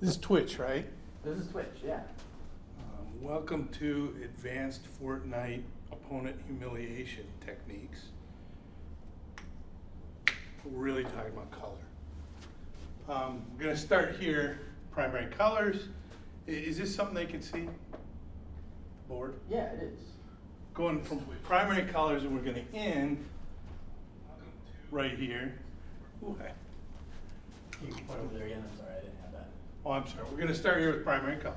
This is Twitch, right? This is Twitch, yeah. Um, welcome to Advanced Fortnite Opponent Humiliation Techniques. We're really talking about color. Um, we're going to start here. Primary colors. Is this something they can see? Board. Yeah, it is. Going from primary colors, and we're going to end right here. Ooh, I- You can point over there again, I'm sorry, Oh, I'm sorry. We're going to start here with primary colors.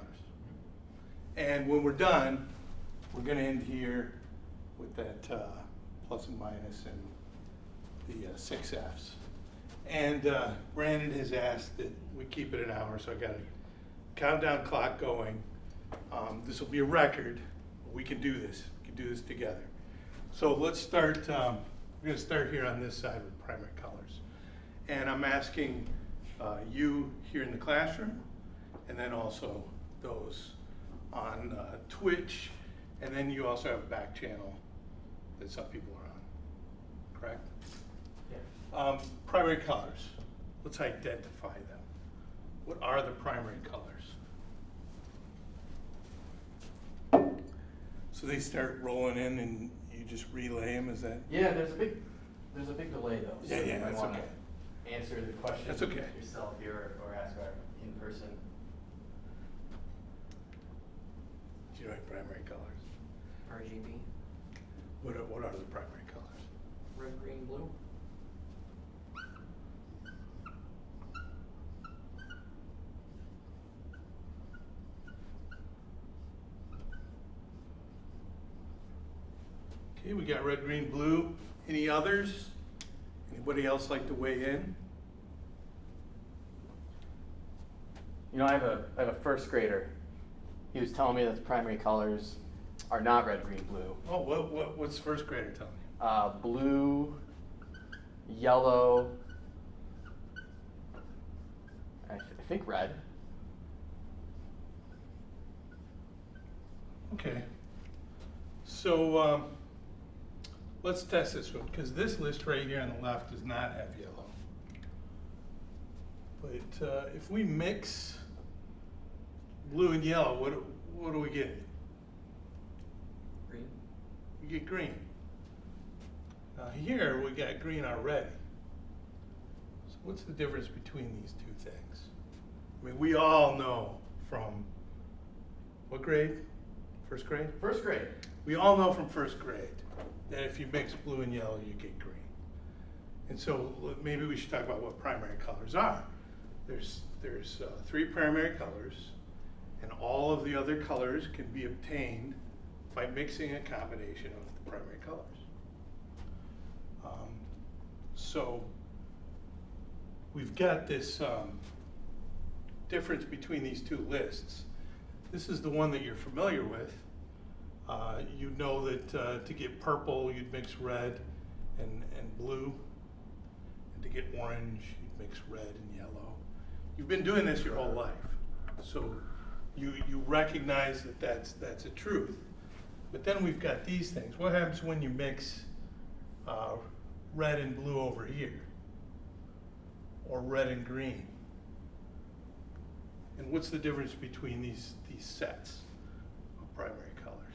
And when we're done, we're going to end here with that uh, plus and minus and the uh, six Fs. And uh, Brandon has asked that we keep it an hour, so I got a countdown clock going. Um, This will be a record. We can do this. We can do this together. So let's start, um, we're going to start here on this side with primary colors. And I'm asking uh, you here in the classroom, and then also those on uh, Twitch, and then you also have a back channel that some people are on, correct? Yeah. Um, Primary colors, let's identify them. What are the primary colors? So they start rolling in and you just relay them, is that? Yeah, there's a big, there's a big delay though. so Yeah, yeah, that's okay. Answer the question. That's okay. Yourself here or ask our in-person. Do you know primary colors? RGB, What are, what are the primary colors? red, green, blue. Okay, we got red, green, blue. Any others? Anybody else like to weigh in? You know, I have a I have a first grader. He was telling me that the primary colors are not red, green, blue. Oh, what, what, what's first grader telling you? Uh, blue, yellow. I, th- I think red. Okay. So, um, let's test this one, because this list right here on the left does not have yellow. But, uh, if we mix blue and yellow, what, what do we get? Green. We get green. Now here, we got green already. So what's the difference between these two things? I mean, we all know from, what grade? First grade? First grade. We all know from first grade that if you mix blue and yellow, you get green. And so maybe we should talk about what primary colors are. There's, there's uh, three primary colors, and all of the other colors can be obtained by mixing a combination of the primary colors. Um, So we've got this um, difference between these two lists. This is the one that you're familiar with. Uh, You know that uh, to get purple, you'd mix red and, and blue. And to get orange, you'd mix red and yellow. You've been doing this your whole life. So you, you recognize that that's, that's a truth. But then we've got these things. What happens when you mix uh, red and blue over here? Or red and green? And what's the difference between these, these sets of primary colors?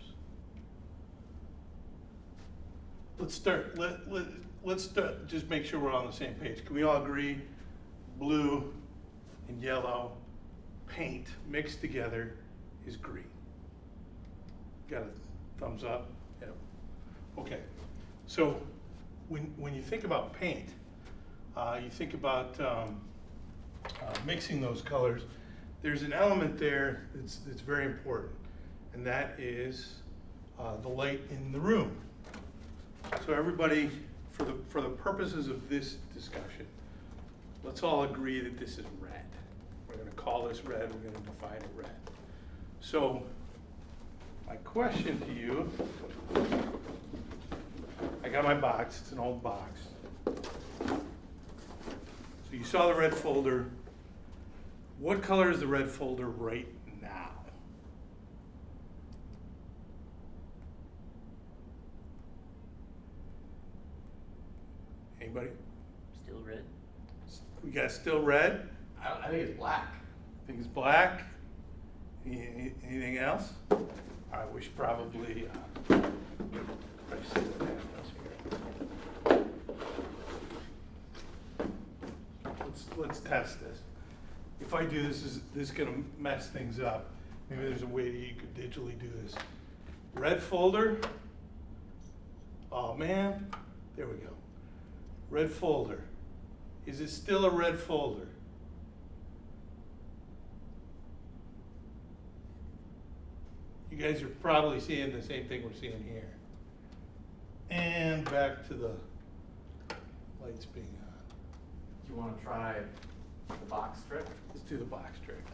Let's start, let, let, let's start, just make sure we're on the same page. Can we all agree, blue and yellow paint mixed together is green? Got a thumbs up? Yep. Okay, so when, when you think about paint, uh, you think about um, uh, mixing those colors, there's an element there that's, that's very important, and that is uh, the light in the room. So everybody, for the, for the purposes of this discussion, let's all agree that this is red. We're gonna call this red, we're gonna define it red. So, my question to you, I got my box, it's an old box. So you saw the red folder. What color is the red folder right now? Anybody? Still red. We got still red? I, don't, I think it's black. I think it's black. Any- any- Anything else? I wish probably, uh, I see what happens here. Let's, let's test this. If I do this, is this gonna mess things up? Maybe there's a way that you could digitally do this. Red folder. Oh, man, there we go. Red folder. Is it still a red folder? You guys are probably seeing the same thing we're seeing here. And back to the lights being on. Do you wanna try the box trick? Let's do the box trick.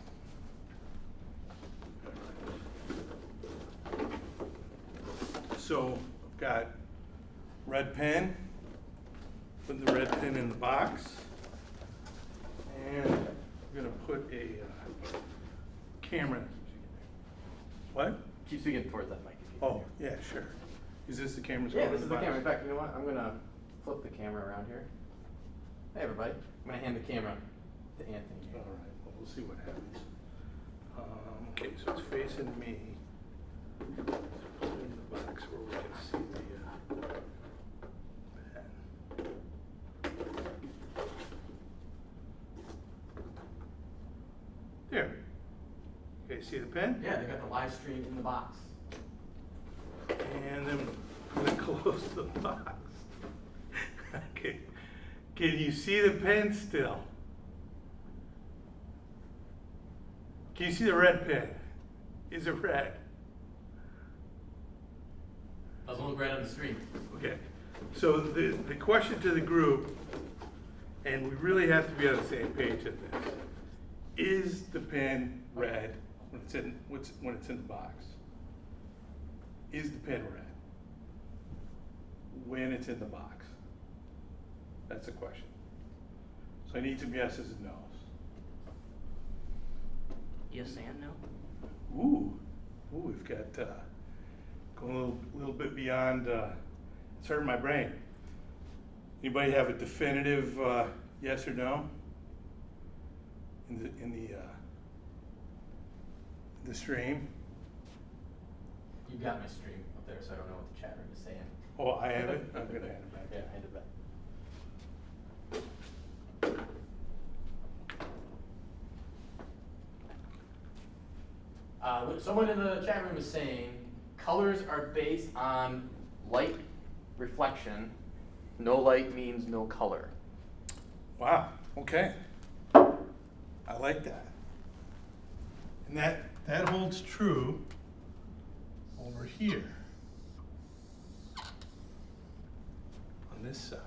So, I've got red pen, put the red pen in the box. And I'm gonna put a uh, camera. What? Keep speaking towards that mic. Oh, yeah, sure. Is this the camera's Yeah, this is the box? camera. In fact, you know what? I'm gonna flip the camera around here. Hey, everybody. I'm gonna hand the camera to Anthony. All right, well, we'll see what happens. Um, okay, so it's facing me. Let's put it in the box where we can see the, uh, pen. There. Okay, see the pen? Yeah, they got the live stream in the box. And then I'm gonna close the box. Okay, can you see the pen still? Can you see the red pen? Is it red? Doesn't look red on the screen. Okay, so the, the question to the group, and we really have to be on the same page at this. Is the pen red when it's in, when it's in the box? Is the pen red? When it's in the box? That's the question. So I need some yeses and nos. Yes and no? Ooh, ooh, we've got, uh, going a little, little bit beyond, uh, it's hurting my brain. Anybody have a definitive, uh, yes or no? In the, in the, uh, the stream? You got my stream up there, so I don't know what the chat room is saying. Oh, I have it? I'm gonna hand it back. Yeah, hand it back. Uh, someone in the chat room is saying colors are based on light reflection. No light means no color. Wow, okay. I like that. And that, that holds true over here. On this side.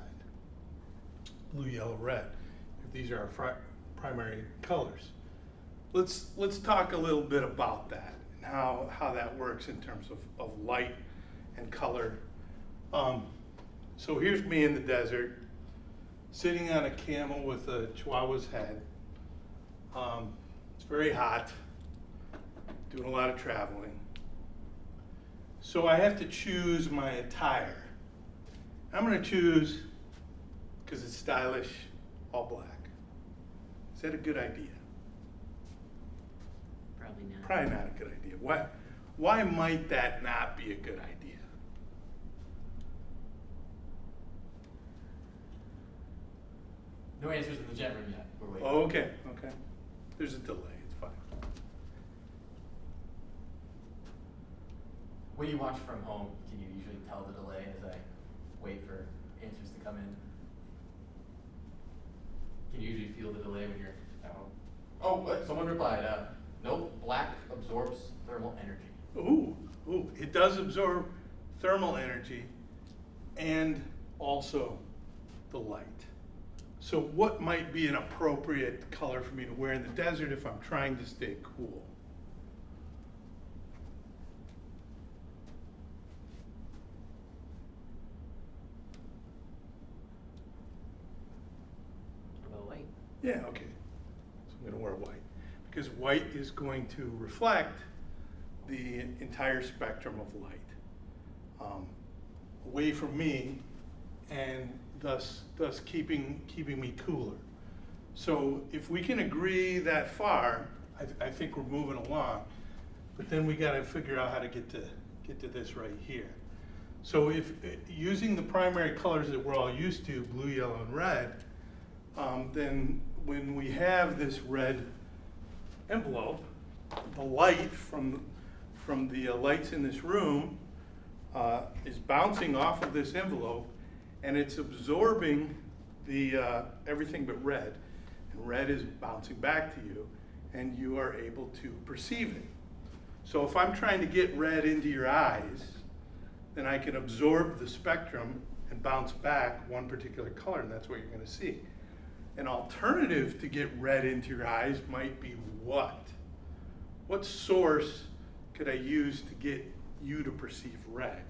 Blue, yellow, red, if these are our primary colors. Let's, let's talk a little bit about that and how, how that works in terms of, of light and color. Um, so here's me in the desert, sitting on a camel with a chihuahua's head. Um, it's very hot, doing a lot of traveling. So I have to choose my attire. I'm gonna choose, because it's stylish, all black. Is that a good idea? Probably not. Probably not a good idea. Why, why might that not be a good idea? No answers in the chat room yet. We're waiting. Oh, okay, okay. There's a delay, it's fine. When you watch from home, can you usually tell the delay as I wait for answers to come in? Can you usually feel the delay when you're at home? Oh, what? Someone replied, uh, nope, black absorbs thermal energy. Ooh, ooh, it does absorb thermal energy and also the light. So what might be an appropriate color for me to wear in the desert if I'm trying to stay cool? What about white? Yeah, okay. So I'm gonna wear white, because white is going to reflect the entire spectrum of light um, away from me, and thus thus keeping keeping me cooler. So if we can agree that far, I, I think we're moving along. But then we gotta figure out how to get to, get to this right here. So if, using the primary colors that we're all used to, blue, yellow, and red, um, then when we have this red envelope, the light from, from the uh, lights in this room uh, is bouncing off of this envelope, and it's absorbing the, uh, everything but red. And red is bouncing back to you, and you are able to perceive it. So if I'm trying to get red into your eyes, then I can absorb the spectrum and bounce back one particular color, and that's what you're gonna see. An alternative to get red into your eyes might be what? What source could I use to get you to perceive red?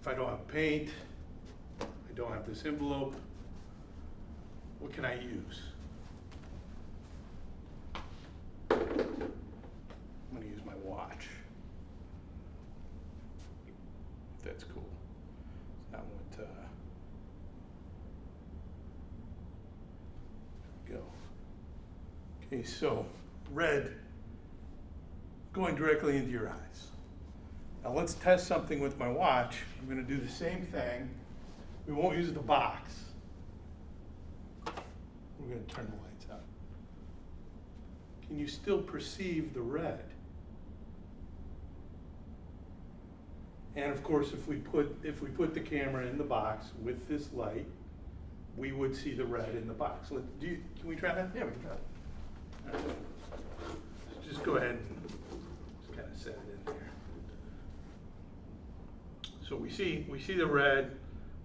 If I don't have paint, I don't have this envelope, what can I use? I'm gonna use my watch. That's cool. Is that what, uh, there we go. Okay, so red going directly into your eyes. Now let's test something with my watch. I'm gonna do the same thing. We won't use the box. We're gonna turn the lights out. Can you still perceive the red? And of course, if we put, if we put the camera in the box with this light, we would see the red in the box. Let, do you, can we try that? Yeah, we can try Just go ahead and just kind of set it in there. So we see, we see the red,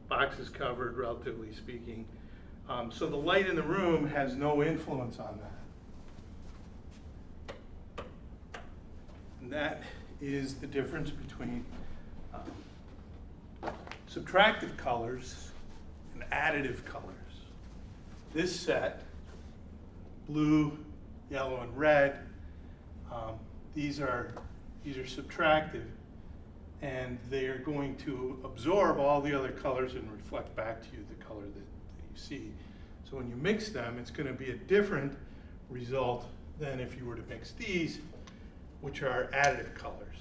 box is covered relatively speaking. Um, so the light in the room has no influence on that. And that is the difference between um, subtractive colors and additive colors. This set, blue, yellow, and red, um, these are these are subtractive, and they are going to absorb all the other colors and reflect back to you the color that, that you see. So when you mix them, it's going to be a different result than if you were to mix these, which are additive colors.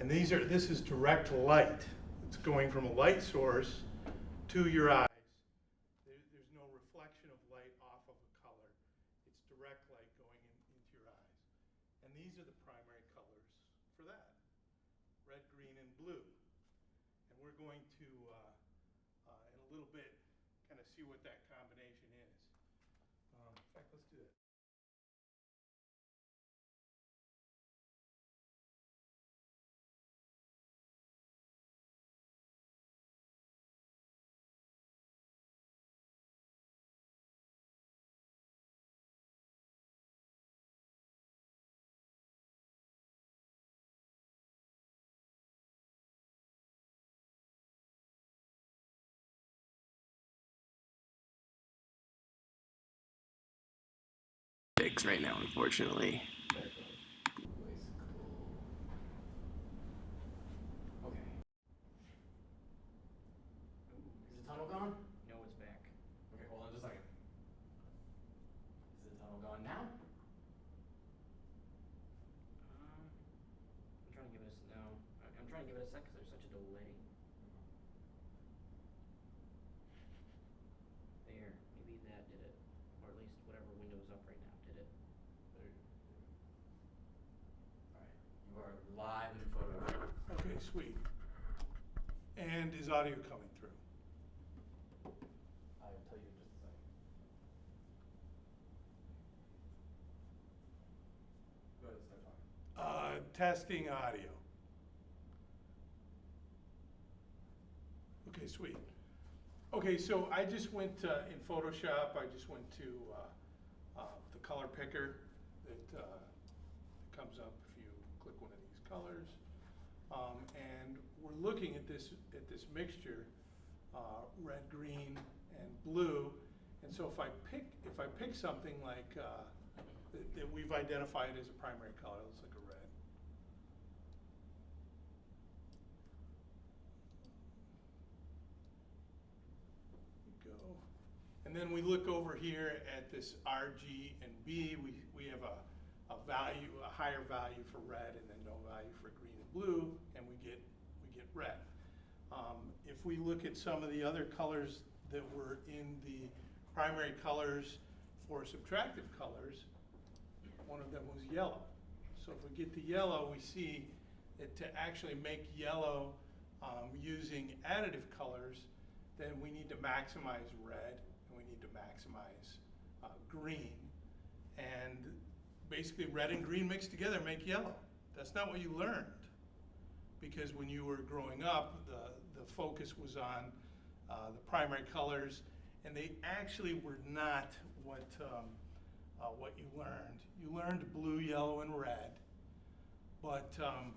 And these are this is direct light. It's going from a light source to your eyes. There, there's no reflection of light off of a color. It's direct light going in, into your eyes. And these are the primary colors for that, red, green, and blue. And we're going to, uh, uh, in a little bit, kind of see what that combination is. Um, in fact, let's do that. Right now, unfortunately. Okay. Is the tunnel gone? No, it's back. Okay, hold on just a second. Is the tunnel gone now? Um, I'm trying to give it a, s- no, I- I'm trying to give it a sec because there's such a delay. There, maybe that did it, or at least whatever window's up right now did it. There. Alright, you are live in photo. Sweet. And is audio coming through? I'll tell you in just a second. Go ahead, start talking. Uh, testing audio. Okay, sweet. Okay, so I just went uh, in Photoshop, I just went to uh, uh, the color picker that uh, comes up if you click one of these colors. Um, And we're looking at this, at this mixture, uh, red, green, and blue. And so if I pick, if I pick something like, uh, that that we've identified as a primary color, let's look at red. Go. And And then we look over here at this R, G, and B, we, we have a, a value, a higher value for red and then no value for green and blue, and we get, we get red. Um, if we look at some of the other colors that were in the primary colors for subtractive colors, one of them was yellow. So if we get to yellow, we see that to actually make yellow um, using additive colors, then we need to maximize red and we need to maximize uh, green. And basically, red and green mixed together make yellow. That's not what you learned. Because when you were growing up, the, the focus was on uh, the primary colors, and they actually were not what, um, uh, what you learned. You learned blue, yellow, and red, but um,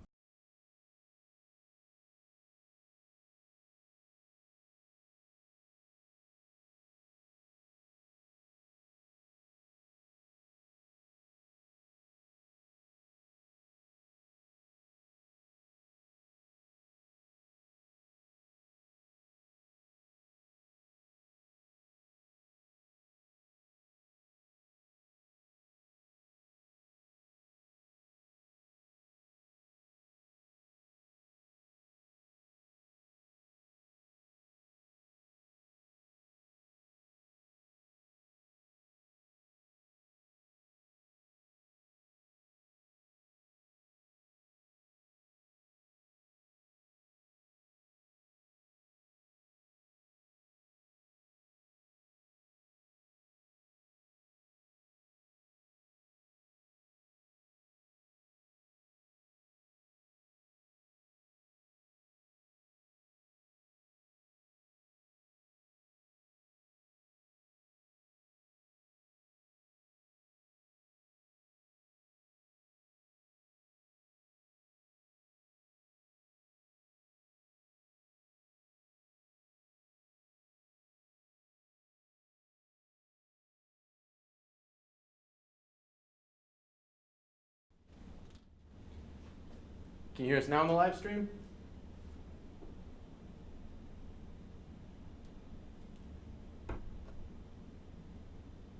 Can you hear us now on the live stream?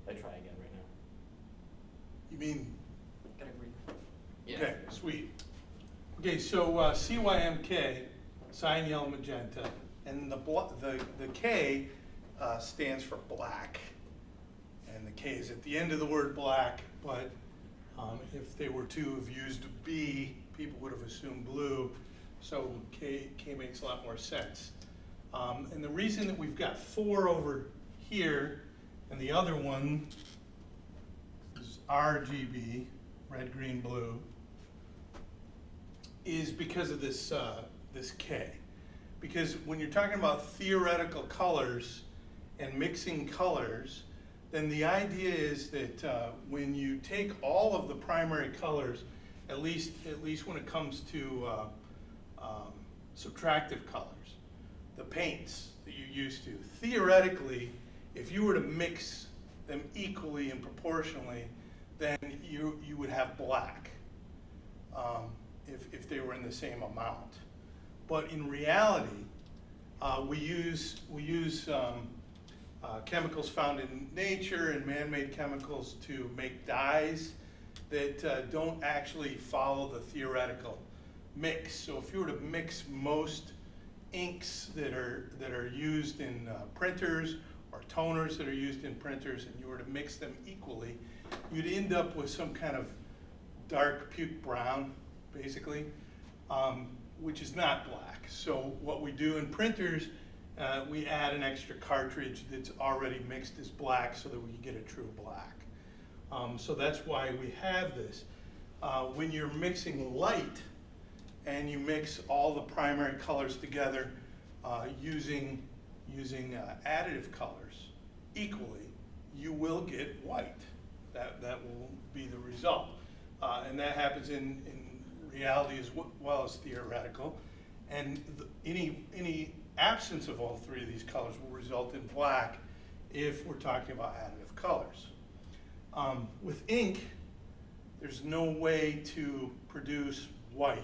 I try again right now. you mean Gotta agree. Okay, sweet. Okay, so uh, CYMK, cyan, yellow, magenta, and the, the, the K uh, stands for black. And the K is at the end of the word black, but um, if they were to have used B, people would have assumed blue, so K, K makes a lot more sense. Um, And the reason that we've got four over here, and the other one is RGB, red, green, blue, is because of this, uh, this K. Because when you're talking about theoretical colors and mixing colors, then the idea is that uh, when you take all of the primary colors, at least, at least when it comes to uh, um, subtractive colors, the paints that you used to, theoretically, if you were to mix them equally and proportionally, then you, you would have black um, if, if they were in the same amount. But in reality, uh, we use, we use um, uh, chemicals found in nature and man-made chemicals to make dyes that uh, don't actually follow the theoretical mix. So if you were to mix most inks that are, that are used in uh, printers or toners that are used in printers and you were to mix them equally, you'd end up with some kind of dark puke brown, basically, um, which is not black. So what we do in printers, uh, we add an extra cartridge that's already mixed as black so that we can get a true black. Um, so that's why we have this. Uh, when you're mixing light and you mix all the primary colors together uh, using, using uh, additive colors equally, you will get white. That, that will be the result. Uh, and that happens in, in reality as well as theoretical. And any, any absence of all three of these colors will result in black if we're talking about additive colors. Um, with ink, there's no way to produce white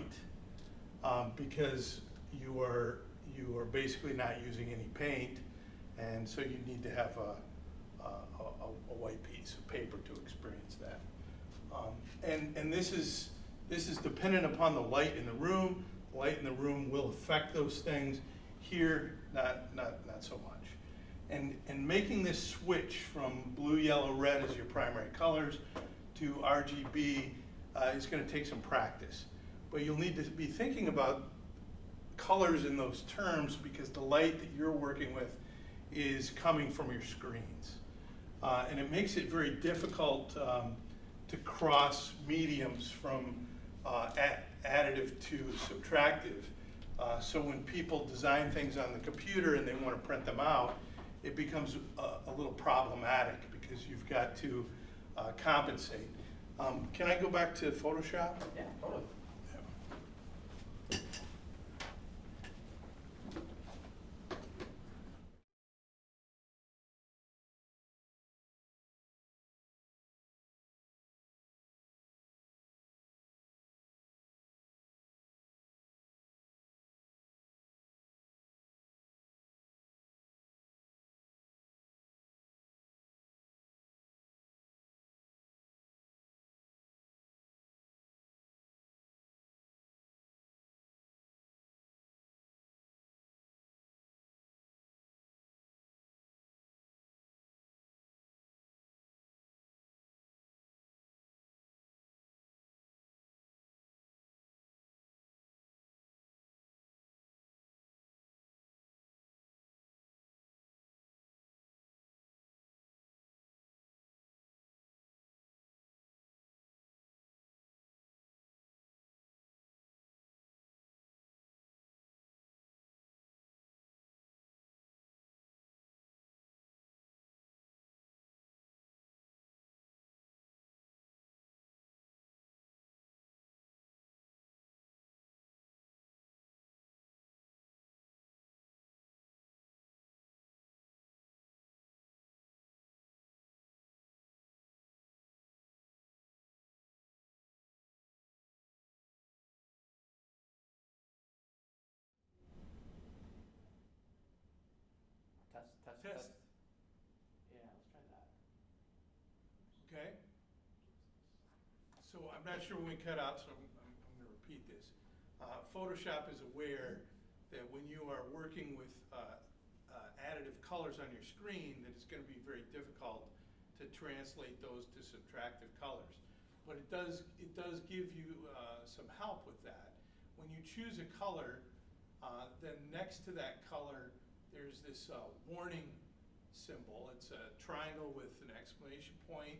um, because you are, you are basically not using any paint. And so you need to have a, a, a- a white piece of paper to experience that. Um, And, and this is, this is dependent upon the light in the room. The Light in the room will affect those things. Here, not, not, not so much. And, and making this switch from blue, yellow, red as your primary colors to RGB uh, is gonna take some practice. But you'll need to be thinking about colors in those terms because the light that you're working with is coming from your screens. Uh, and it makes it very difficult um, to cross mediums from uh, additive to subtractive. Uh, so when people design things on the computer and they want to print them out, it becomes a, a little problematic because you've got to uh, compensate. Um, can I go back to Photoshop? Yeah, totally. Test. Yeah, let's try that. Okay. So I'm not sure when we cut out, so I'm, I'm I'm gonna repeat this. Uh, Photoshop is aware that when you are working with, uh, uh, additive colors on your screen, that it's gonna be very difficult to translate those to subtractive colors. But it does, it does give you, uh, some help with that. When you choose a color, uh, then next to that color, there's this, uh, warning symbol. It's a triangle with an exclamation point,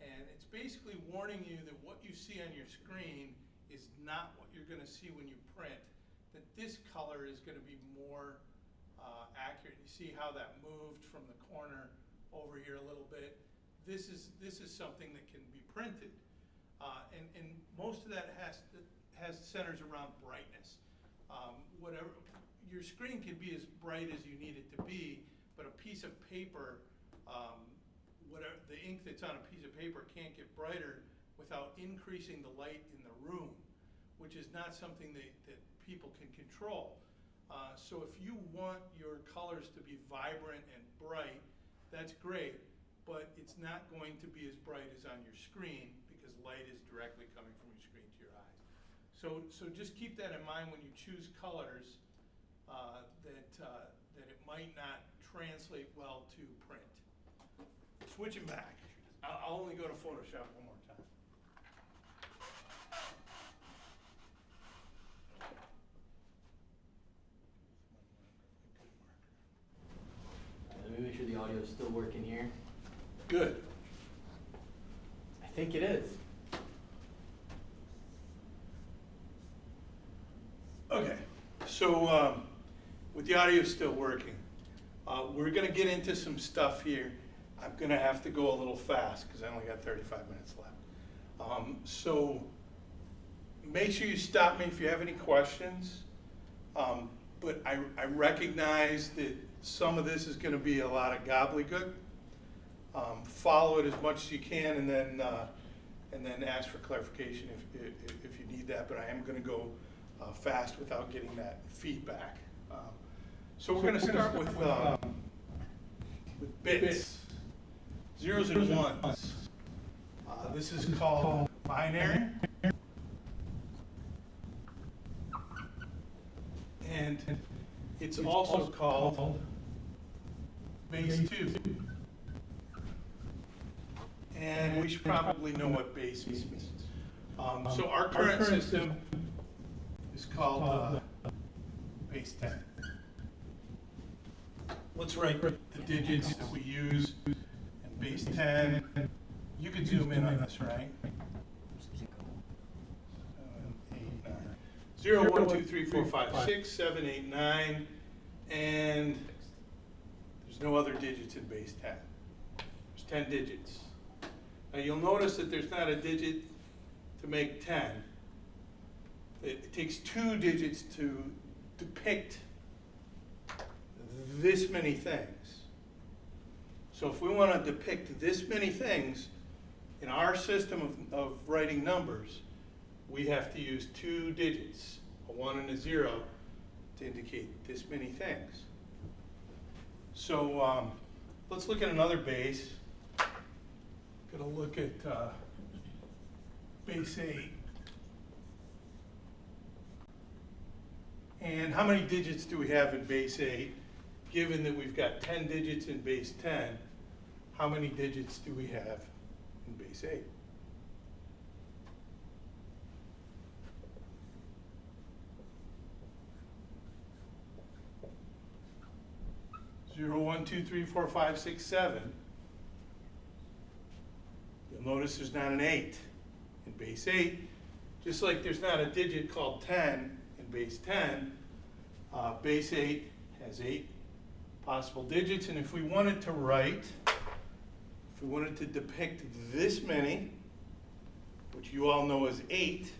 and it's basically warning you that what you see on your screen is not what you're gonna see when you print, that this color is gonna be more uh, accurate. You see how that moved from the corner over here a little bit? This is, this is something that can be printed. Uh, And, and most of that has, has centers around brightness. Um, Whatever, your screen can be as bright as you need it to be, but a piece of paper, um, whatever, the ink that's on a piece of paper can't get brighter without increasing the light in the room, which is not something that, that people can control. Uh, so if you want your colors to be vibrant and bright, that's great, but it's not going to be as bright as on your screen because light is directly coming from your screen to your eyes. So, so just keep that in mind when you choose colors, uh, that, uh, that it might not translate well to print. Switching back, I'll, I'll only go to Photoshop one more time. Let me make sure the audio is still working here. Good. I think it is. Okay, so, um, with the audio still working, uh, we're gonna get into some stuff here. I'm gonna have to go a little fast, cause I only got thirty-five minutes left. Um, so, make sure you stop me if you have any questions. Um, but I, I recognize that some of this is gonna be a lot of gobbledygook. Um, follow it as much as you can and then, uh, and then ask for clarification if, if, if you need that, but I am gonna go, uh, fast without getting that feedback. Um, So we're gonna start with, um, with bits. zeros and ones. Uh, this is called binary. And it's also called base two. And we should probably know what base means. Um, so our current system is called, uh, base ten. Let's write the digits that we use in base ten. You can zoom in on this, right? Zero, one, two, three, four, five, six, seven, eight, nine, and there's no other digits in base ten. There's ten digits. Now, you'll notice that there's not a digit to make ten. It it takes two digits to depict this many things. So if we want to depict this many things in our system of, of writing numbers, we have to use two digits, a one and a zero, to indicate this many things. So um, let's look at another base. Gonna look at uh, base eight. And how many digits do we have in base eight? Given that we've got ten digits in base ten, how many digits do we have in base eight? Zero, one, two, three, four, five, six, seven. You'll notice there's not an eight in base eight, just like there's not a digit called ten in base ten. Uh, base eight has eight possible digits, and if we wanted to write, if we wanted to depict this many, which you all know is eight,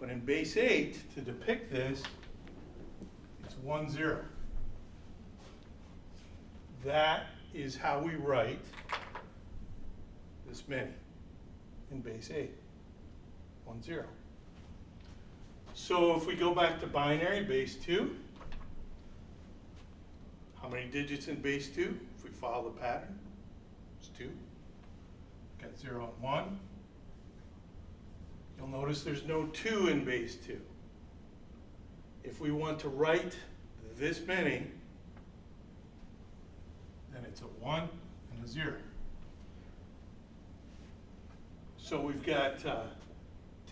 but in base eight, to depict this, it's one zero. That is how we write this many in base eight, one zero. So if we go back to binary, base two, how many digits in base two? If we follow the pattern, it's two. Got zero and one. You'll notice there's no two in base two. If we want to write this many, then it's a one and a zero. So we've got uh,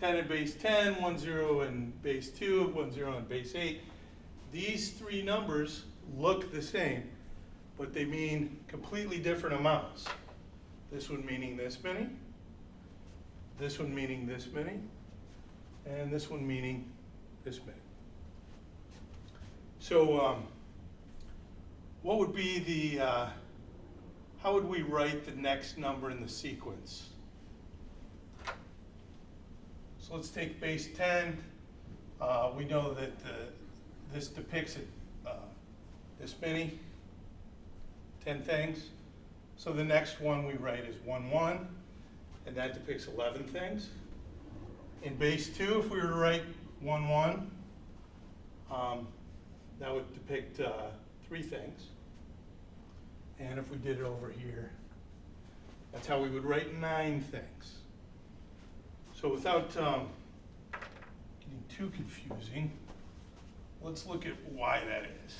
10 in base 10, 1 0 in base 2, 1 0 in base 8. These three numbers look the same, but they mean completely different amounts. This one meaning this many, this one meaning this many, and this one meaning this many. So um, what would be the, uh, how would we write the next number in the sequence? So let's take base 10. Uh, we know that uh, this depicts it, uh, this many, 10 things. So the next one we write is 1, 1, and that depicts 11 things. In base 2, if we were to write 1, 1, um, that would depict uh, three things. And if we did it over here, that's how we would write nine things. So without um, getting too confusing, let's look at why that is.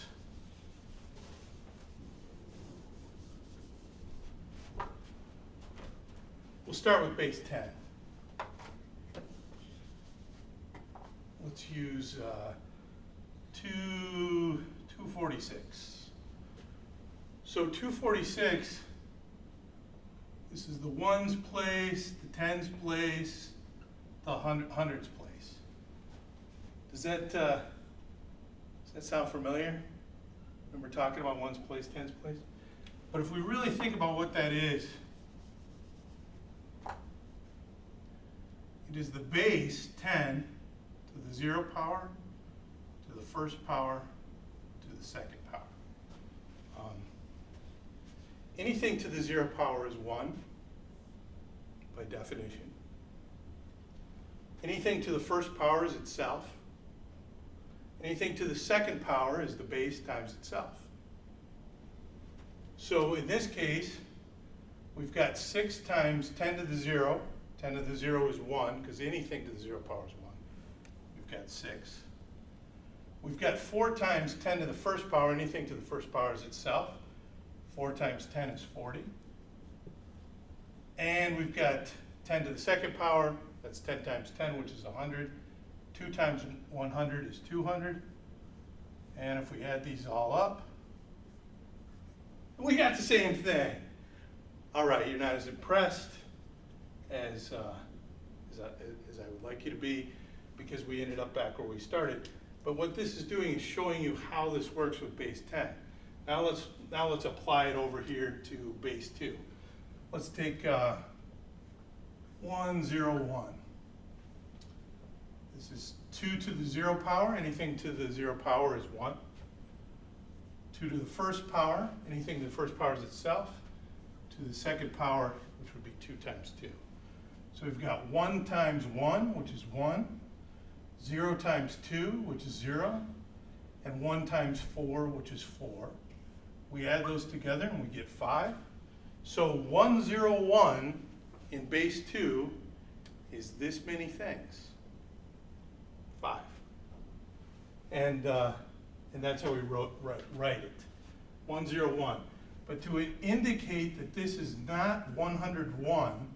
We'll start with base 10. Let's use uh, 2, 246. So 246, this is the ones place, the tens place, the hun- hundreds place. Does that, uh, does that sound familiar? Remember talking about ones place, tens place? But if we really think about what that is, it is the base 10 to the zero power, to the first power, to the second power. Um, anything to the zero power is one, by definition. Anything to the first power is itself. Anything to the second power is the base times itself. So in this case, We've got six times ten to the zero. Ten to the zero is one, because anything to the zero power is one. We've got six. We've got four times ten to the first power, anything to the first power is itself. Four times ten is forty. And we've got ten to the second power, that's ten times ten, which is hundred. Two times one hundred is two hundred. And if we add these all up, we got the same thing. All right, you're not as impressed as, uh, as I, as I would like you to be, because we ended up back where we started. But what this is doing is showing you how this works with base ten. Now let's, now let's apply it over here to base two. Let's take, uh, one, zero, one. This is two to the zero power, anything to the zero power is one. Two to the first power, anything to the first power is itself. To the second power, which would be two times two. So we've got one times one, which is 1. 0 times two, which is zero, and one times four, which is four. We add those together and we get five. So one zero one in base two is this many things. Five. And, uh, and that's how we wrote, write, write it. One zero one. But to indicate that this is not one hundred one,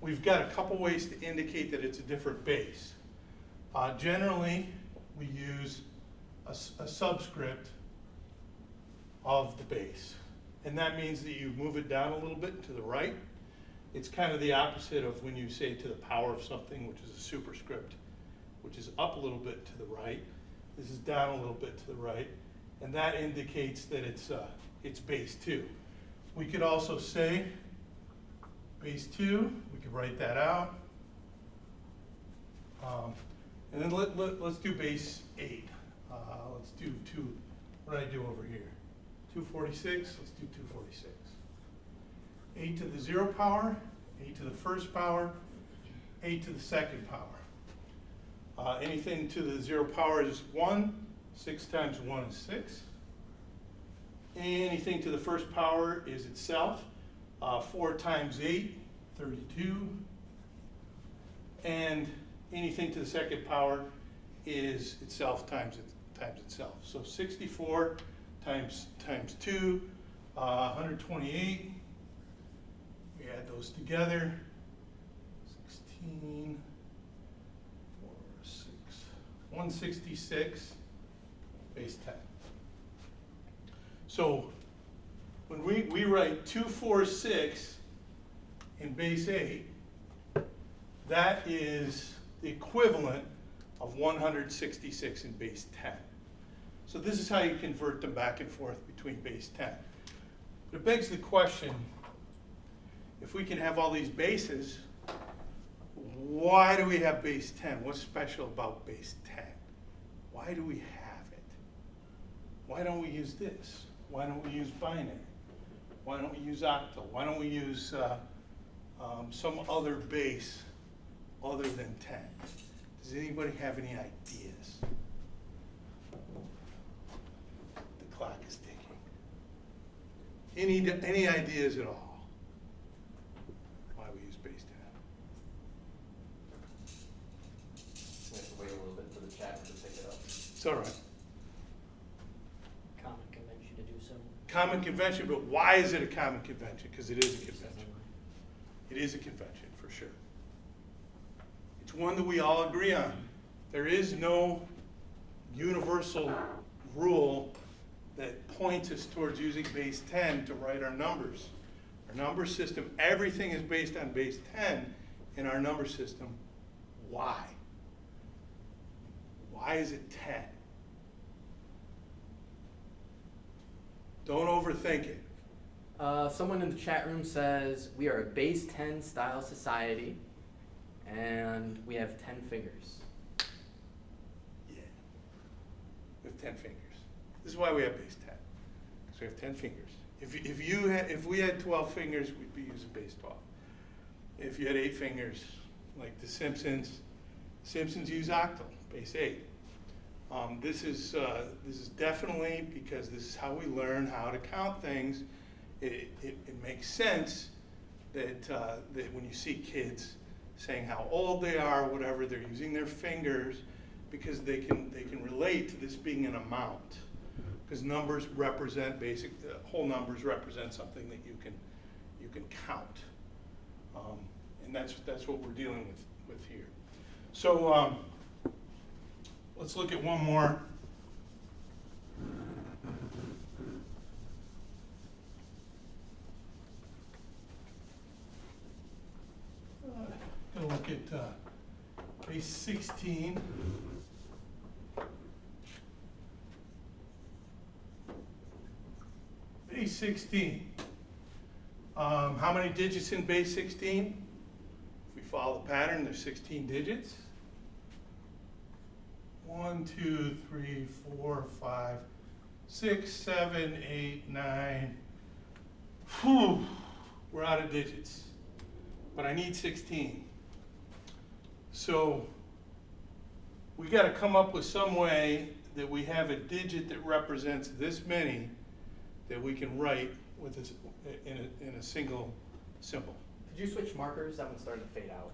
we've got a couple ways to indicate that it's a different base. Uh, generally, we use a subscript of the base. And that means that you move it down a little bit to the right. It's kind of the opposite of when you say to the power of something, which is a superscript, which is up a little bit to the right. This is down a little bit to the right. And that indicates that it's, uh, it's base two. We could also say base two, we could write that out. Um, And then let, let, let's do base eight. Uh, let's do two, what did I do over here? Two forty-six, let's do two forty-six. Eight to the zero power, eight to the first power, eight to the second power. Uh, anything to the zero power is one, six times one is six. Anything to the first power is itself, uh, four times eight, thirty-two. And anything to the second power is itself times it, times itself. So sixty-four times, times two, uh, hundred twenty-eight. We add those together, sixteen, four, six, one sixty-six, base ten. So when we, we write two, four, six in base eight, that is the equivalent of one hundred sixty-six in base ten. So this is how you convert them back and forth between base ten. But it begs the question, if we can have all these bases, why do we have base ten? What's special about base ten? Why do we have it? Why don't we use this? Why don't we use binary? Why don't we use octal? Why don't we use uh, um, some other base other than ten? Does anybody have any ideas? The clock is ticking. Any, any ideas at all? Why we use base ten? We have to wait a little bit for the chat to pick it up. It's all right. Common convention to do so. Common convention, but why is it a common convention? Because it is a convention. It is a convention, for sure. It's one that we all agree on. There is no universal rule that points us towards using base ten to write our numbers. Our number system, everything is based on base ten in our number system. Why? Why is it ten? Don't overthink it. Uh, someone in the chat room says we are a base 10 style society and we have 10 fingers. Yeah. We have ten fingers. This is why we have base ten. Because we have ten fingers. If, if you had, if we had twelve fingers, we'd be using base twelve. If you had eight fingers, like the Simpsons, Simpsons use octal, base eight. Um, this is, uh, this is definitely because this is how we learn how to count things it, it, it makes sense that, uh, that when you see kids saying how old they are, whatever, they're using their fingers because they can, they can relate to this being an amount. Because numbers represent basic, uh, whole numbers represent something that you can, you can count. Um, and that's, that's what we're dealing with, with here. So, um, let's look at one more. Uh, Gonna look at, uh, base sixteen. Base sixteen. Um, how many digits in base sixteen? If we follow the pattern, there's sixteen digits. One, two, three, four, five, six, seven, eight, nine. Whew, we're out of digits. But I need sixteen. So we gotta come up with some way that we have a digit that represents this many that we can write with this, in a, in a single symbol. Did you switch markers? That one's starting to fade out.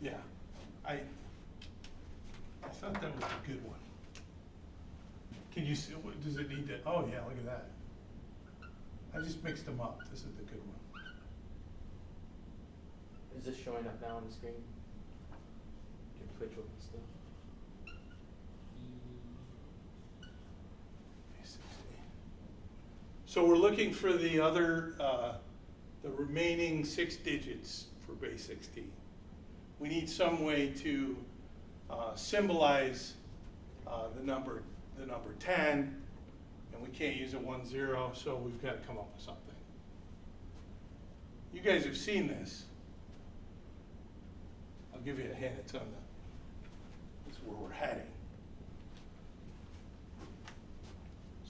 Yeah, I, I thought that was a good one. Can you see, what, does it need to, oh yeah, look at that. I just mixed them up, this is the good one. Is this showing up now on the screen? Can you switch over still? So we're looking for the other, uh, the remaining six digits for base sixteen. We need some way to uh, symbolize uh, the number, the number ten, and we can't use a one zero, so we've got to come up with something. You guys have seen this. I'll give you a hint, it's on the, is where we're heading.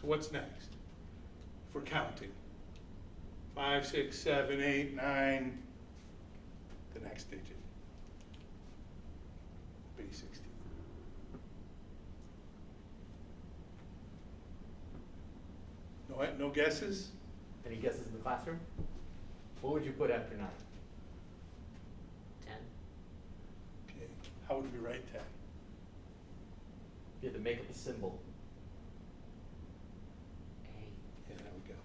So what's next? We're counting. Five, six, seven, eight, nine, the next digit. Base sixteen. No, eh, no guesses? Any guesses in the classroom? What would you put after nine? Ten. Okay, how would we write ten? You had to make up a symbol. A. Yeah, there we go.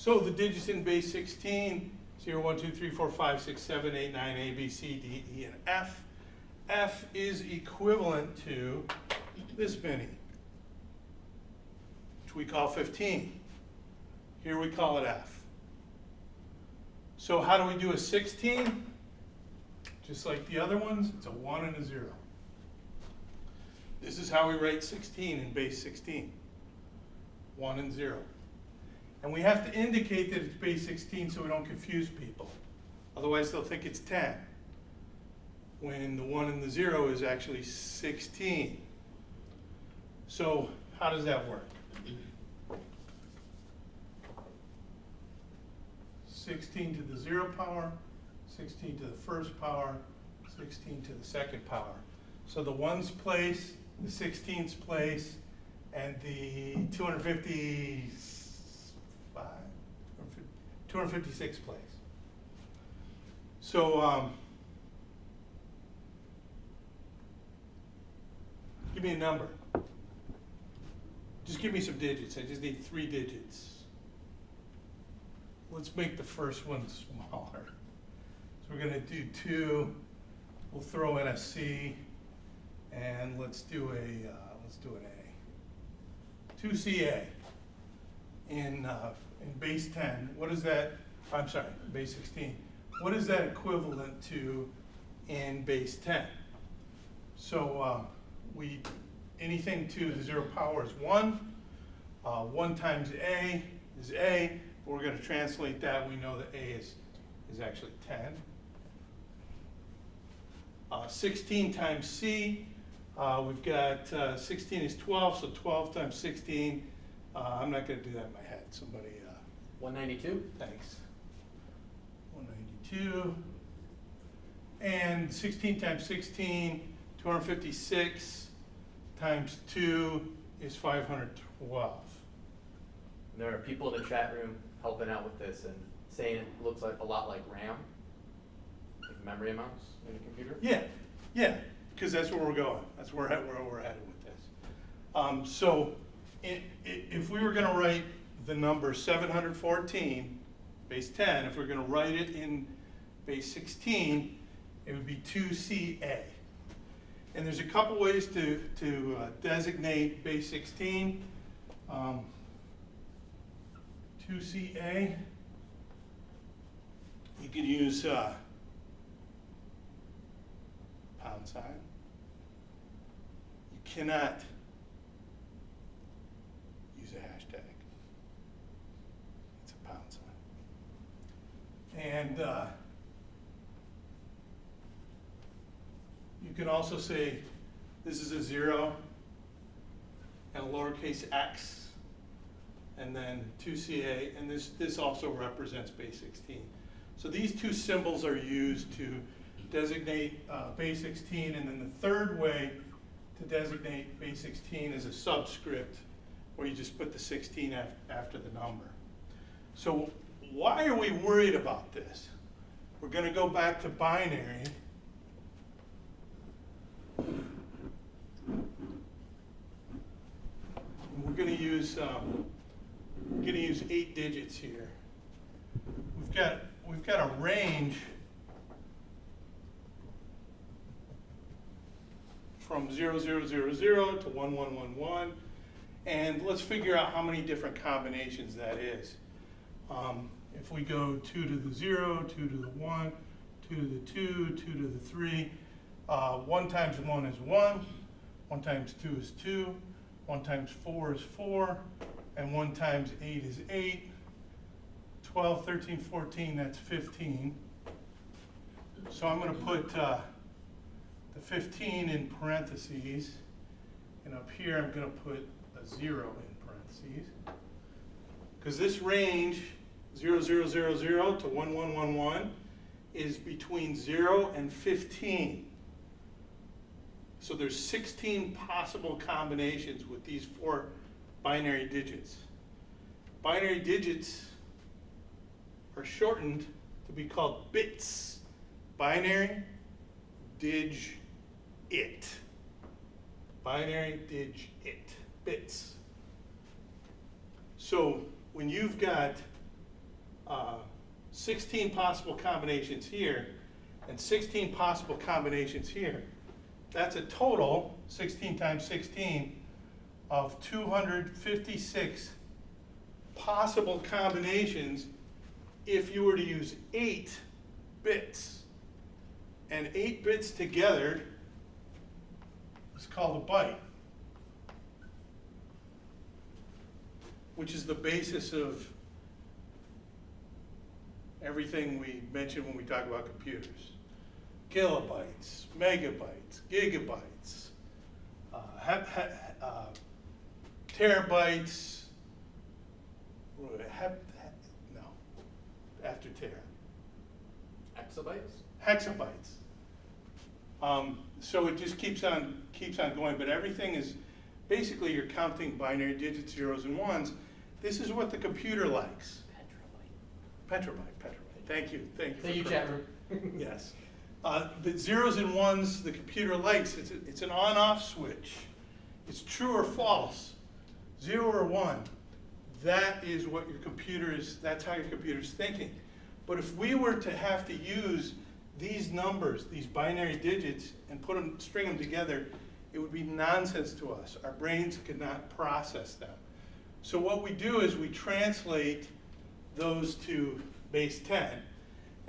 So the digits in base 16, 0, 1, 2, 3, 4, 5, 6, 7, 8, 9, A, B, C, D, E, and F. F is equivalent to this many, which we call 15. Here we call it F. So how do we do a 16? Just like the other ones, it's a one and a zero. This is how we write sixteen in base sixteen. One and zero. And we have to indicate that it's base sixteen so we don't confuse people. Otherwise, they'll think it's ten. When the one and the zero is actually sixteen. So how does that work? Sixteen to the zero power, sixteen to the first power, sixteen to the second power. So the ones place, the sixteenths place, and the two hundred fifty-five, two hundred fifty-six place. So, um, give me a number. Just give me some digits, I just need three digits. Let's make the first one smaller. So we're gonna do two, we'll throw in a C, and let's do a, uh, let's do an A. Two CA in, uh, in base ten, what is that, I'm sorry, base sixteen. What is that equivalent to in base ten? So, uh, we, anything to the zero power is one. Uh, one times A is A, we're gonna translate that, we know that A is, is actually ten. Uh, sixteen times C, uh, we've got, uh, sixteen is twelve, so twelve times sixteen, uh, I'm not gonna do that in my head, somebody, uh, One ninety-two? thanks. One ninety-two. And sixteen times 16, 256 times two is five hundred twelve. There are people in the chat room helping out with this and saying it looks like a lot like RAM, like memory amounts in a computer. Yeah, yeah, because that's where we're going. That's where, where we're headed with this. Um, so, i- i- if we were gonna write the number seven hundred fourteen, base ten, if we're gonna write it in base sixteen, it would be two CA. And there's a couple ways to, to uh, designate base sixteen. Um, Two CA. You could use, uh, pound sign. You cannot use a hashtag. It's a pound sign. And uh, you can also say this is a zero and a lowercase x and then 2CA, and this, this also represents base 16. So these two symbols are used to designate uh, base 16, and then the third way to designate base 16 is a subscript, where you just put the 16 af- after the number. So why are we worried about this? We're gonna go back to binary. We're gonna use, um, we're gonna use eight digits here. We've got, we've got a range from zero, zero, zero, zero to one, one, one, one. And let's figure out how many different combinations that is. Um, if we go two to the zero, two to the one, two to the two, two to the three, uh, one times one is one, one times two is two, one times four is four, and one times eight is eight. 12, 13, 14, that's 15. So I'm gonna put, uh, the fifteen in parentheses, and up here I'm gonna put a zero in parentheses. Because this range, zero, zero, zero, zero to one, one, one, one, is between zero and fifteen. So there's sixteen possible combinations with these four binary digits. Binary digits are shortened to be called bits. Binary, dig, it. Binary, dig, it, bits. So when you've got uh, 16 possible combinations here and 16 possible combinations here, that's a total, 16 times 16, of 256 possible combinations if you were to use eight bits. And eight bits together is called a byte, which is the basis of everything we mention when we talk about computers. Kilobytes, megabytes, gigabytes, uh, uh, terabytes, no, after tera, Exabytes? hexabytes. Um, so it just keeps on, keeps on going, but everything is, basically you're counting binary digits, zeros and ones. This is what the computer likes. Petrobyte, petabyte, thank you, thank you. Thank you, chat room. Yes. Uh, But zeros and ones, the computer likes, it's, a- it's an on-off switch. It's true or false, zero or one. That is what your computer is, that's how your computer's thinking. But if we were to have to use these numbers, these binary digits, and put them, string them together, it would be nonsense to us. Our brains could not process them. So what we do is we translate those to base 10.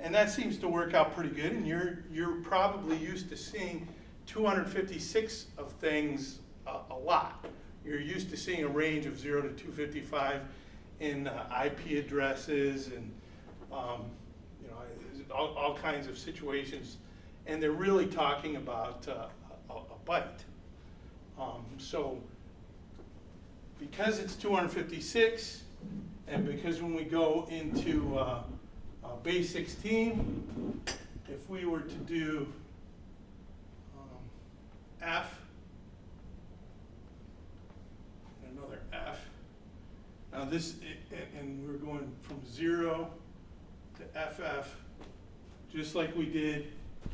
And that seems to work out pretty good, and you're, you're probably used to seeing 256 of things a, lot. You're used to seeing a range of 0 to 255 in uh, IP addresses and, um, you know, all, all kinds of situations. And they're really talking about uh, a, a byte. Um, so because it's 256, and because when we go into uh, uh, base 16, if we were to do um, F, and another F. Now this, and we're going from zero to FF, just like we did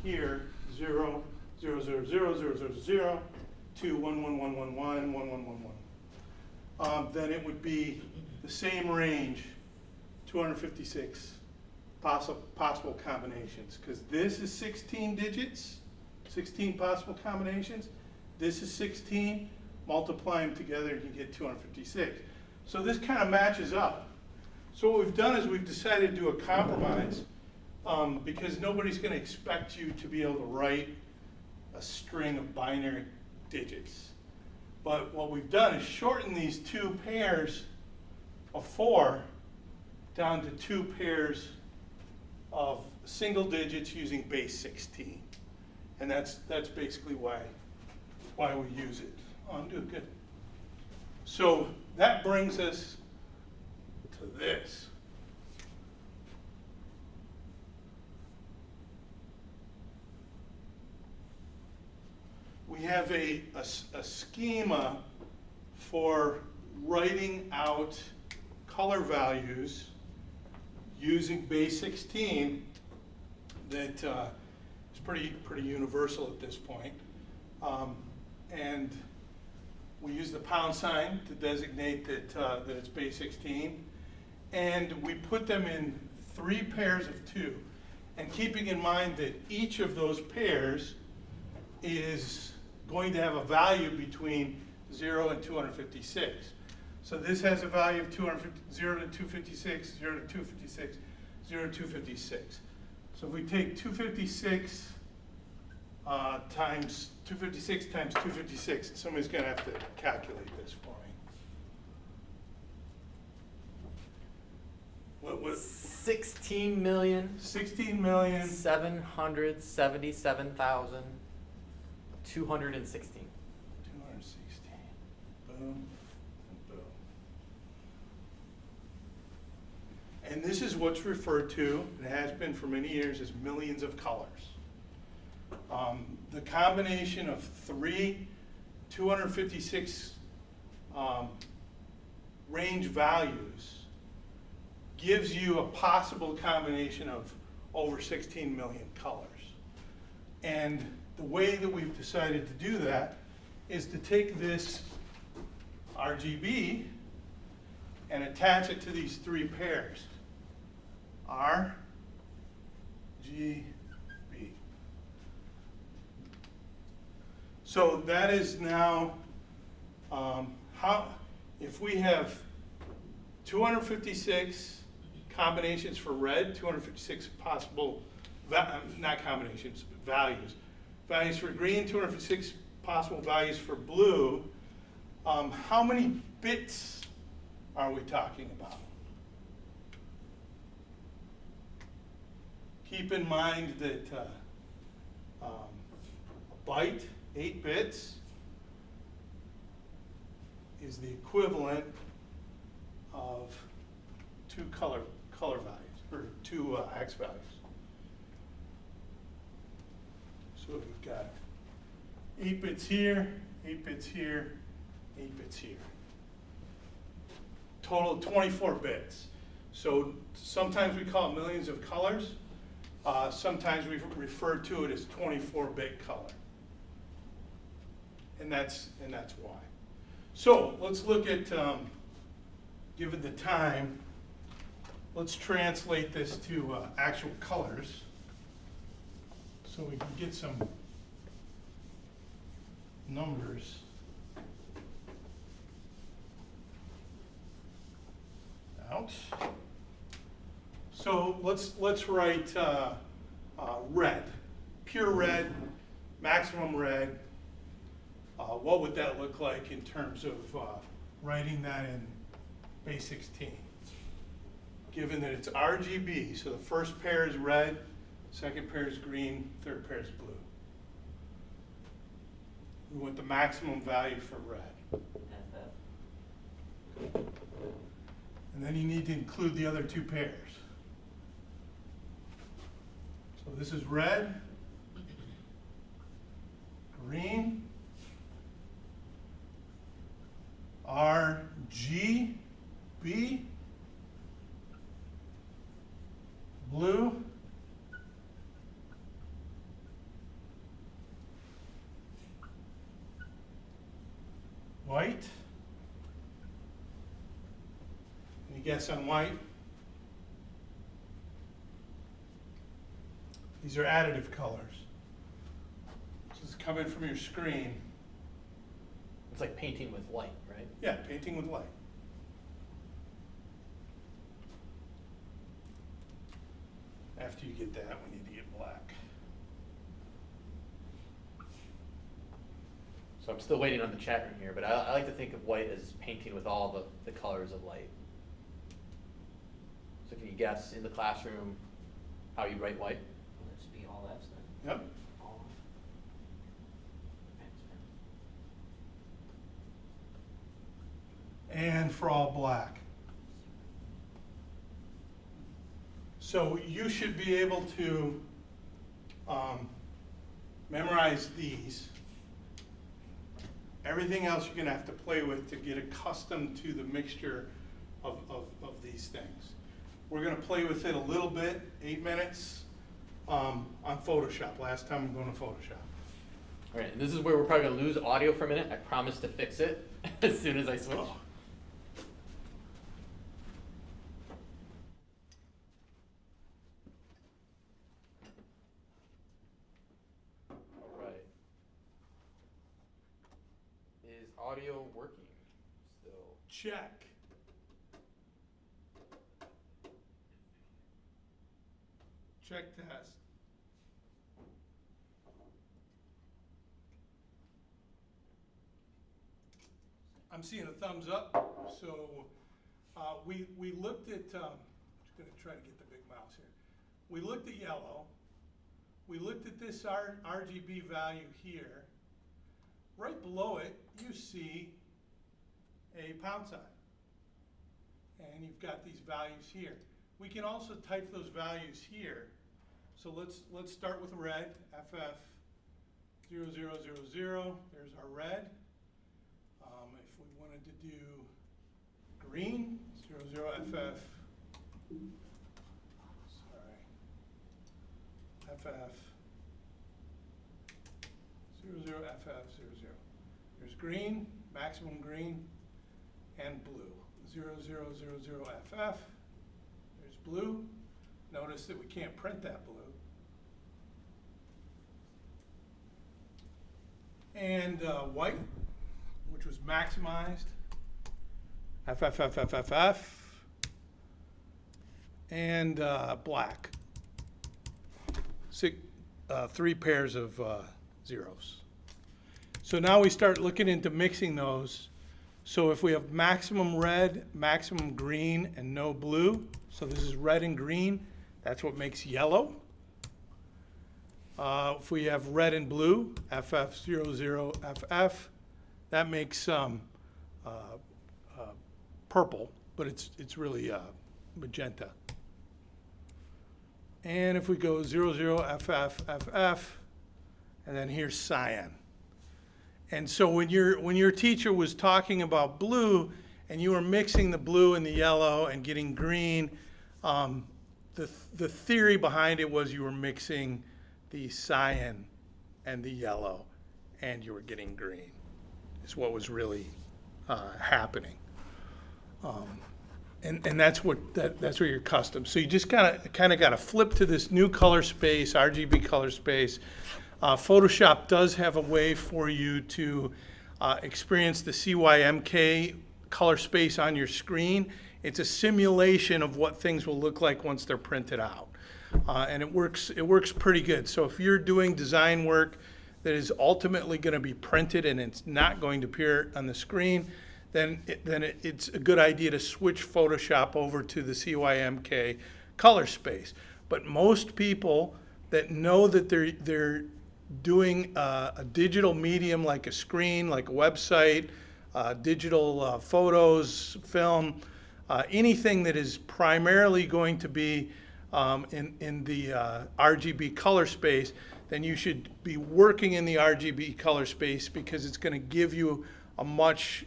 here, zero, zero, zero, zero, zero, zero, zero, to one, one, one, one, one, one, one, one, one. Um, then it would be the same range, two hundred fifty-six possible, possible combinations, because this is sixteen digits, sixteen possible combinations. This is sixteen, multiply them together, you get two hundred fifty-six. So this kind of matches up. So what we've done is we've decided to do a compromise, um, because nobody's gonna expect you to be able to write a string of binary digits. But what we've done is shorten these two pairs of four down to two pairs of single digits using base 16. And that's, that's basically why, why we use it. Oh, good. So that brings us to this. We have a a schema for writing out color values using base 16 that uh, is pretty, pretty universal at this point. Um, And we use the pound sign to designate that, uh, that it's base 16. And we put them in three pairs of two. And keeping in mind that each of those pairs is going to have a value between 0 and 256. So this has a value of 250, 0 to 256, 0 to 256, 0 to 256. So if we take 256 uh, times 256 times 256, somebody's going to have to calculate this for me. What, was Sixteen million, 16 million, seven hundred seventy-seven thousand, two hundred and sixteen. 216, boom, and boom. And this is what's referred to, and has been for many years, as millions of colors. Um, The combination of three 256 um, range values gives you a possible combination of over 16 million colors. And the way that we've decided to do that is to take this RGB and attach it to these three pairs. R, G, B. So that is now, um, how, if we have 256 combinations for red, 256 possible, not combinations, values. Values for green, 256 possible values for blue. Um, how many bits are we talking about? Keep in mind that uh, um, a byte, eight bits, is the equivalent of two color, color values, or two uh, X values. So we've got eight bits here, eight bits here, eight bits here. Total of 24 bits. So sometimes we call it millions of colors. Uh, sometimes we refer to it as 24-bit color. And that's, and that's why. So let's look at, um, given the time, let's translate this to uh, actual colors so we can get some numbers. Out. So let's, let's write uh, uh, red, pure red, maximum red. Uh, What would that look like in terms of uh, writing that in base 16? Given that it's RGB, so the first pair is red, second pair is green, third pair is blue. We want the maximum value for red. And then you need to include the other two pairs this is red, green, R, G, B, blue, white. Any guess on white? These are additive colors. This is coming from your screen. It's like painting with light, right? Yeah, painting with light. After you get that, we need to get black. So I'm still waiting on the chat room here, but I, I like to think of white as painting with all the, the colors of light. So can you guess in the classroom how you write white? Will it just be all Fs then? Yep. And for all black. So you should be able to um, memorize these. Everything else you're gonna have to play with to get accustomed to the mixture of, of, of these things. We're gonna play with it a little bit, eight minutes, um, on Photoshop. Last time I'm going to Photoshop. All right, and this is where we're probably gonna lose audio for a minute. I promise to fix it as soon as I switch. Oh. All right. Is audio working still? Check. Check test. I'm seeing a thumbs up, so, uh, we, we looked at, um, just gonna try to get the big mouse here. We looked at yellow, we looked at this R, RGB value here. Right below it, you see a pound sign. And you've got these values here. We can also type those values here. So let's, let's start with red, FF 0000, there's our red. Um, if we wanted to green, 00FF, sorry, FF 00FF00. There's green, maximum green, and blue. 0000FF, there's blue. Notice that we can't print that blue. And uh, white, which was maximized. FFFFFF. And uh, black. Six, uh, three pairs of uh, zeros. So now we start looking into mixing those. So if we have maximum red, maximum green, and no blue, so this is red and green, that's what makes yellow. Uh, if we have red and blue, FF00FF, that makes um, uh, purple, but it's, it's really uh, magenta. And if we go 00FFFF, and then here's cyan. And so when your, when your teacher was talking about blue, and you were mixing the blue and the yellow and getting green, um, the, the theory behind it was you were mixing the cyan and the yellow, and you were getting green, is what was really uh, happening. Um, and, and that's what, that, that's what you're accustomed. So you just kind of, kind of got to flip to this new color space, RGB color space. Uh, Photoshop does have a way for you to uh, experience the CYMK color space on your screen. It's a simulation of what things will look like once they're printed out. Uh, and it works, it works pretty good. So if you're doing design work that is ultimately going to be printed and it's not going to appear on the screen, then, it, then it, it's a good idea to switch Photoshop over to the CYMK color space. But most people that know that they're, they're doing a digital medium like a screen, like a website, uh, digital uh, photos, film, uh, anything that is primarily going to be um, in, in the uh, RGB color space, then you should be working in the RGB color space because it's going to give you a much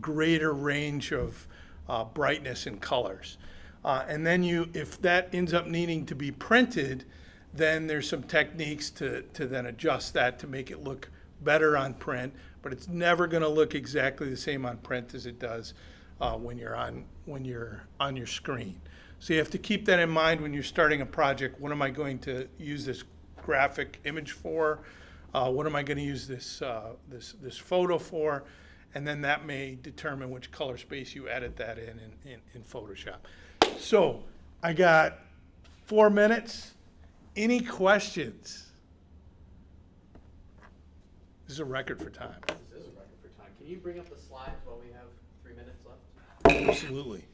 greater range of uh, brightness and colors. Uh, and then you, if that ends up needing to be printed, then there's some techniques to, to then adjust that to make it look better on print, but it's never going to look exactly the same on print as it does uh, when you're on when you're on your screen. So you have to keep that in mind when you're starting a project. What am I going to use this graphic image for? Uh, what am I going to use this uh, this this photo for? And then that may determine which color space you edit that in in, in, in Photoshop. So I got four minutes. Any questions? This is a record for time. This is a record for time. Can you bring up the slides while we have three minutes left? Absolutely.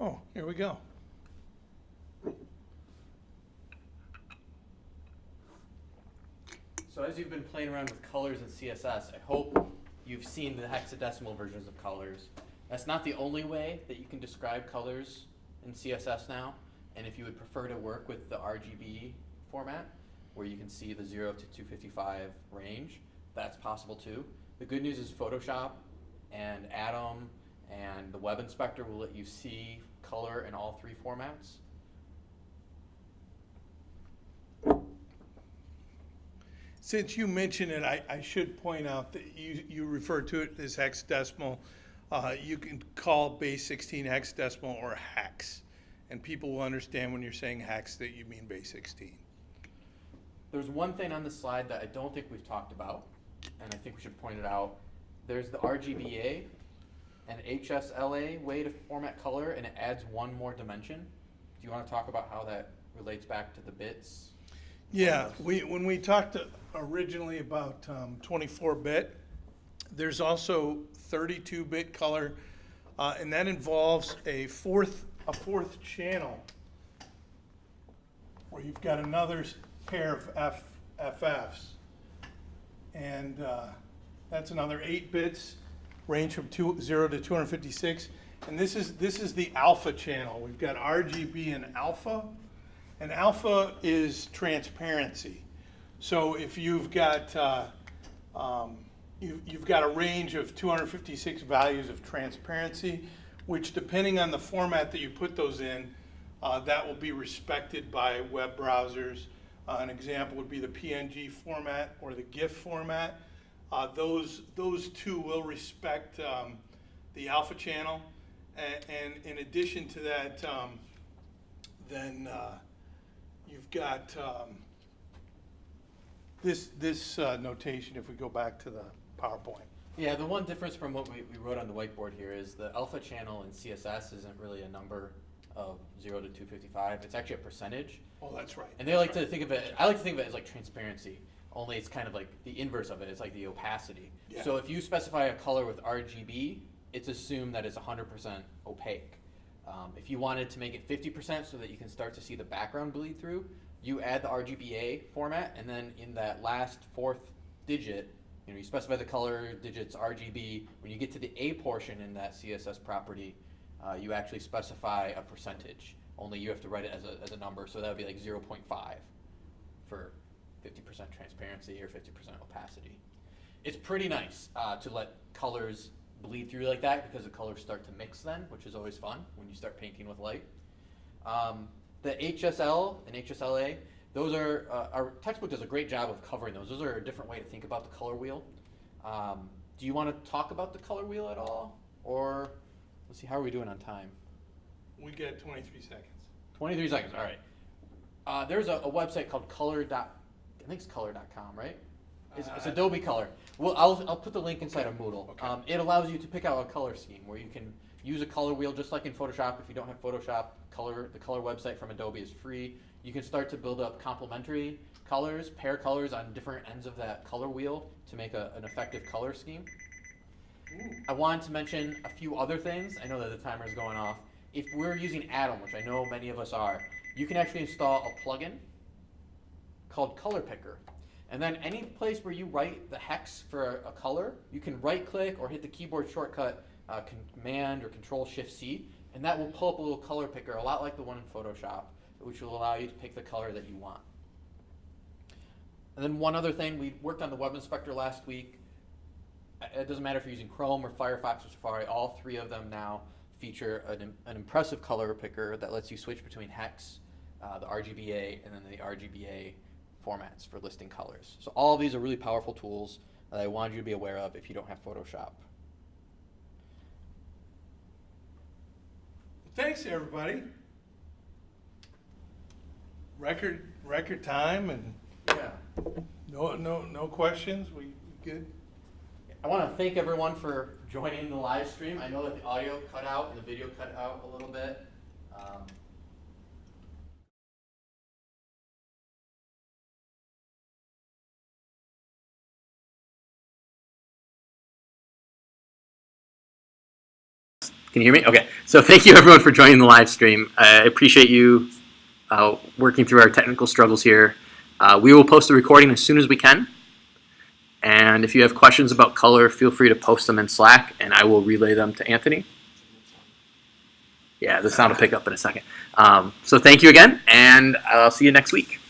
Oh, here we go. So as you've been playing around with colors in CSS, I hope you've seen the hexadecimal versions of colors. That's not the only way that you can describe colors in CSS now. And if you would prefer to work with the RGB format, where you can see the 0 to 255 range, that's possible too. The good news is Photoshop and Atom and the Web Inspector will let you see color in all three formats. Since you mentioned it, I, I should point out that you, you refer to it as hexadecimal. Uh, you can call base 16 hexadecimal or hex. And people will understand when you're saying hex that you mean base 16. There's one thing on the slide that I don't think we've talked about, and I think we should point it out. There's the RGBA and HSLA way to format color, and it adds one more dimension. Do you want to talk about how that relates back to the bits? Yeah, we, when we talked originally about um, 24-bit, there's also 32-bit color, uh, and that involves a fourth, a fourth channel where you've got another pair of F, FFs. And uh, that's another eight bits, range from two, zero to 256. And this is, this is the alpha channel. We've got RGB and alpha. And alpha is transparency. So if you've got, uh, um, you, you've got a range of 256 values of transparency, which depending on the format that you put those in, uh, that will be respected by web browsers. Uh, an example would be the PNG format or the GIF format. Uh, those, those two will respect um, the alpha channel. And, and in addition to that, um, then uh, you've got um, this, this uh, notation, if we go back to the PowerPoint. Yeah, the one difference from what we, we wrote on the whiteboard here is the alpha channel in CSS isn't really a number of 0 to 255. It's actually a percentage. Oh, that's right. And they like to think of it, I like to think of it as like transparency, only it's kind of like the inverse of it, it's like the opacity. Yeah. So if you specify a color with RGB, it's assumed that it's 100% opaque. Um, if you wanted to make it 50% so that you can start to see the background bleed through, you add the RGBA format, and then in that last fourth digit, you know, you specify the color digits RGB. When you get to the A portion in that CSS property, uh, you actually specify a percentage. Only you have to write it as a, as a number, so that would be like 0.5 for 50% transparency or 50% opacity. It's pretty nice uh, to let colors bleed through like that because the colors start to mix then, which is always fun when you start painting with light. Um, the HSL and HSLA, those are, uh, our textbook does a great job of covering those. Those are a different way to think about the color wheel. Um, do you want to talk about the color wheel at all? Or, let's see, how are we doing on time? We got 23 seconds. 23 seconds, all right. Uh, there's a, a website called color. Dot, I think it's color.com, right? It's, it's Adobe Color. Well, I'll, I'll put the link inside of Moodle. Okay. Um, it allows you to pick out a color scheme where you can use a color wheel just like in Photoshop. If you don't have Photoshop, color the color website from Adobe is free. You can start to build up complementary colors, pair colors on different ends of that color wheel to make a, an effective color scheme. I wanted to mention a few other things. I know that the timer is going off. If we're using Atom, which I know many of us are, you can actually install a plugin called Color Picker. And then any place where you write the hex for a, color, you can right click or hit the keyboard shortcut uh, Command or Control Shift C, and that will pull up a little color picker, a lot like the one in Photoshop, which will allow you to pick the color that you want. And then one other thing, we worked on the web inspector last week. It doesn't matter if you're using Chrome or Firefox or Safari, all three of them now feature an, an impressive color picker that lets you switch between hex, uh, the RGBA, and then the RGBA formats for listing colors. So all of these are really powerful tools that I wanted you to be aware of if you don't have Photoshop. Thanks, everybody. Record, record time and Yeah. no, no, no questions. We good? I want to thank everyone for joining the live stream. I know that the audio cut out and the video cut out a little bit. Um, Can you hear me? Okay. So thank you everyone for joining the live stream. I appreciate you uh, working through our technical struggles here. Uh, we will post the recording as soon as we can. And if you have questions about color, feel free to post them in Slack, and I will relay them to Anthony. Yeah, the sound will pick up in a second. Um, so thank you again, and I'll see you next week.